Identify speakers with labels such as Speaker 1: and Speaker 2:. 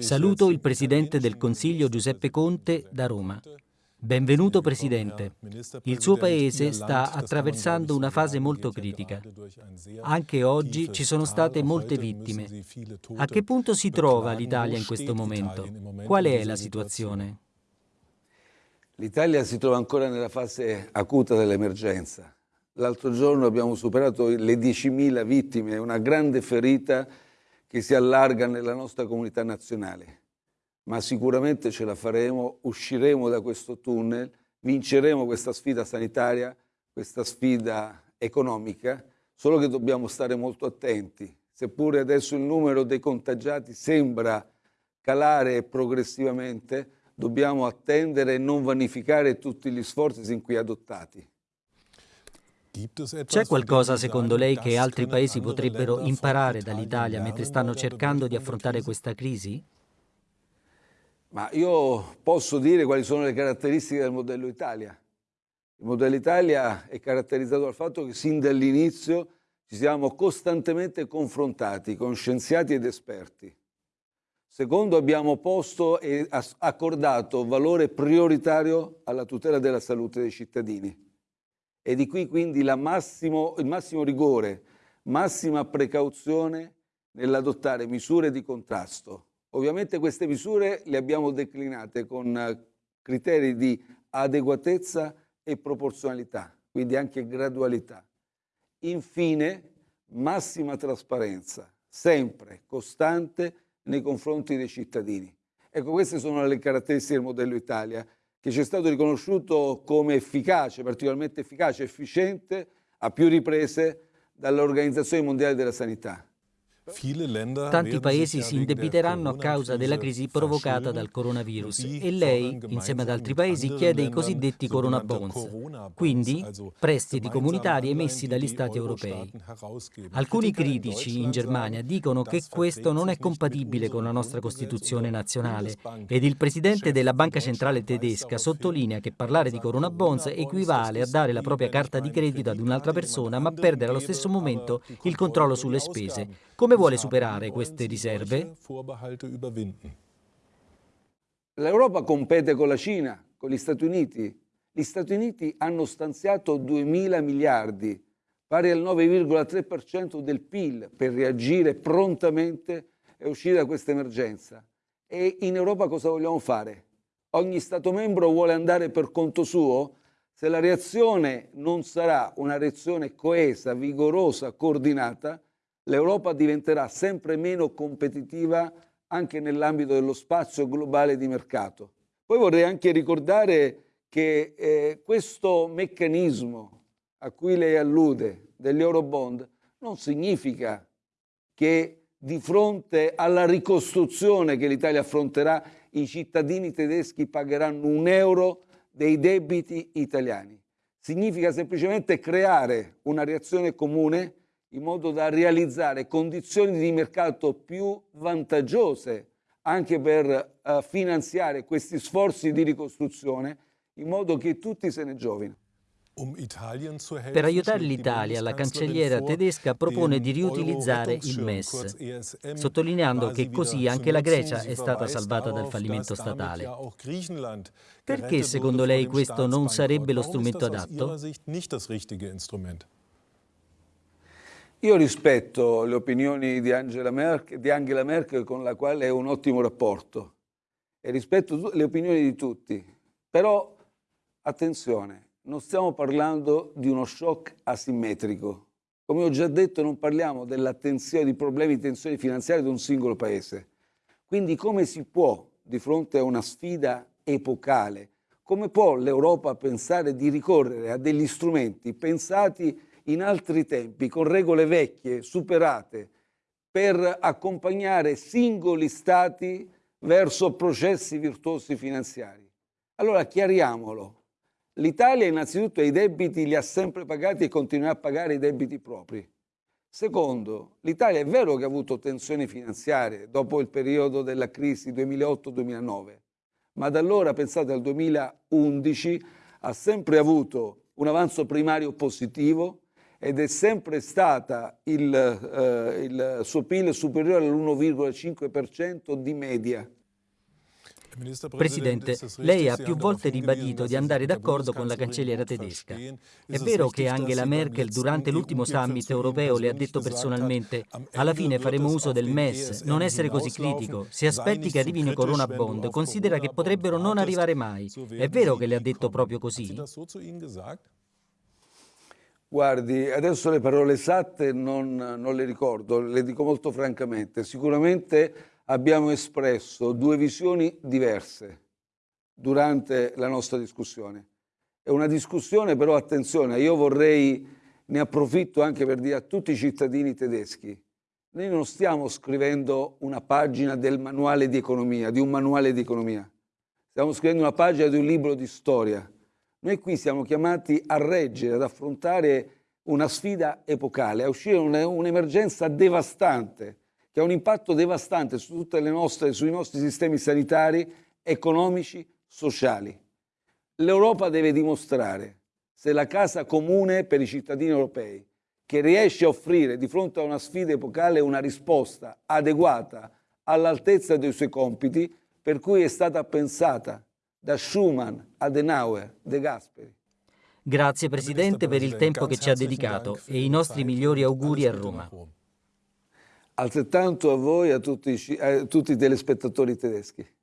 Speaker 1: Saluto il Presidente del Consiglio Giuseppe Conte da Roma. Benvenuto Presidente. Il suo Paese sta attraversando una fase molto critica. Anche oggi ci sono state molte vittime. A che punto si trova l'Italia in questo momento? Qual è la situazione?
Speaker 2: L'Italia si trova ancora nella fase acuta dell'emergenza. L'altro giorno abbiamo superato le 10.000 vittime, una grande ferita che si allarga nella nostra comunità nazionale ma sicuramente ce la faremo, usciremo da questo tunnel, vinceremo questa sfida sanitaria, questa sfida economica, solo che dobbiamo stare molto attenti. Seppure adesso il numero dei contagiati sembra calare progressivamente, dobbiamo attendere e non vanificare tutti gli sforzi sin qui adottati.
Speaker 1: C'è qualcosa secondo lei che altri paesi potrebbero imparare dall'Italia mentre stanno cercando di affrontare questa crisi?
Speaker 2: Ma io posso dire quali sono le caratteristiche del modello Italia. Il modello Italia è caratterizzato dal fatto che sin dall'inizio ci siamo costantemente confrontati con scienziati ed esperti. Secondo, abbiamo posto e accordato valore prioritario alla tutela della salute dei cittadini. E di qui quindi massimo, il massimo rigore, massima precauzione nell'adottare misure di contrasto Ovviamente queste misure le abbiamo declinate con eh, criteri di adeguatezza e proporzionalità, quindi anche gradualità. Infine, massima trasparenza, sempre costante nei confronti dei cittadini. Ecco, queste sono le caratteristiche del modello Italia, che ci è stato riconosciuto come efficace, particolarmente efficace, efficiente, a più riprese dall'Organizzazione Mondiale della Sanità.
Speaker 1: Tanti paesi si indebiteranno a causa della crisi provocata dal coronavirus. E lei, insieme ad altri paesi, chiede i cosiddetti Corona Bonds, quindi prestiti comunitari emessi dagli Stati europei. Alcuni critici in Germania dicono che questo non è compatibile con la nostra Costituzione nazionale. Ed il presidente della Banca Centrale tedesca sottolinea che parlare di Corona Bonds equivale a dare la propria carta di credito ad un'altra persona ma perdere allo stesso momento il controllo sulle spese. Come come vuole superare queste riserve?
Speaker 2: L'Europa compete con la Cina, con gli Stati Uniti. Gli Stati Uniti hanno stanziato 2.000 miliardi, pari al 9,3% del PIL, per reagire prontamente e uscire da questa emergenza. E in Europa cosa vogliamo fare? Ogni Stato membro vuole andare per conto suo? Se la reazione non sarà una reazione coesa, vigorosa, coordinata, l'Europa diventerà sempre meno competitiva anche nell'ambito dello spazio globale di mercato. Poi vorrei anche ricordare che eh, questo meccanismo a cui lei allude degli Eurobond non significa che di fronte alla ricostruzione che l'Italia affronterà i cittadini tedeschi pagheranno un euro dei debiti italiani. Significa semplicemente creare una reazione comune in modo da realizzare condizioni di mercato più vantaggiose anche per uh, finanziare questi sforzi di ricostruzione in modo che tutti se ne giovino.
Speaker 1: Um per aiutare l'Italia, la cancelliera tedesca propone di riutilizzare il MES, sottolineando che così anche la Grecia è stata salvata dal fallimento statale. Perché secondo lei questo non sarebbe lo strumento adatto?
Speaker 2: Io rispetto le opinioni di Angela, Merkel, di Angela Merkel con la quale ho un ottimo rapporto e rispetto le opinioni di tutti, però attenzione, non stiamo parlando di uno shock asimmetrico. Come ho già detto non parliamo di problemi di tensioni finanziarie di un singolo paese. Quindi come si può, di fronte a una sfida epocale, come può l'Europa pensare di ricorrere a degli strumenti pensati in altri tempi, con regole vecchie, superate, per accompagnare singoli stati verso processi virtuosi finanziari. Allora chiariamolo. L'Italia innanzitutto i debiti li ha sempre pagati e continuerà a pagare i debiti propri. Secondo, l'Italia è vero che ha avuto tensioni finanziarie dopo il periodo della crisi 2008-2009, ma da allora, pensate al 2011, ha sempre avuto un avanzo primario positivo, ed è sempre stata il, eh, il suo PIL superiore all'1,5% di media.
Speaker 1: Presidente, lei ha più volte ribadito di andare d'accordo con la cancelliera tedesca. È vero che Angela Merkel durante l'ultimo summit europeo le ha detto personalmente alla fine faremo uso del MES, non essere così critico, se aspetti che arrivino i Corona Bond, considera che potrebbero non arrivare mai. È vero che le ha detto proprio così?
Speaker 2: Guardi, adesso le parole esatte non, non le ricordo, le dico molto francamente. Sicuramente abbiamo espresso due visioni diverse durante la nostra discussione. È una discussione però, attenzione, io vorrei, ne approfitto anche per dire a tutti i cittadini tedeschi, noi non stiamo scrivendo una pagina del manuale di economia, di un manuale di economia, stiamo scrivendo una pagina di un libro di storia. Noi qui siamo chiamati a reggere, ad affrontare una sfida epocale, a uscire da un'emergenza devastante che ha un impatto devastante su nostre, sui nostri sistemi sanitari, economici, sociali. L'Europa deve dimostrare se la casa comune per i cittadini europei, che riesce a offrire di fronte a una sfida epocale una risposta adeguata all'altezza dei suoi compiti, per cui è stata pensata da Schumann, Adenauer, De Gasperi.
Speaker 1: Grazie Presidente per il tempo che ci ha dedicato e i nostri migliori auguri a Roma.
Speaker 2: Altrettanto a voi e a tutti, a tutti i telespettatori tedeschi.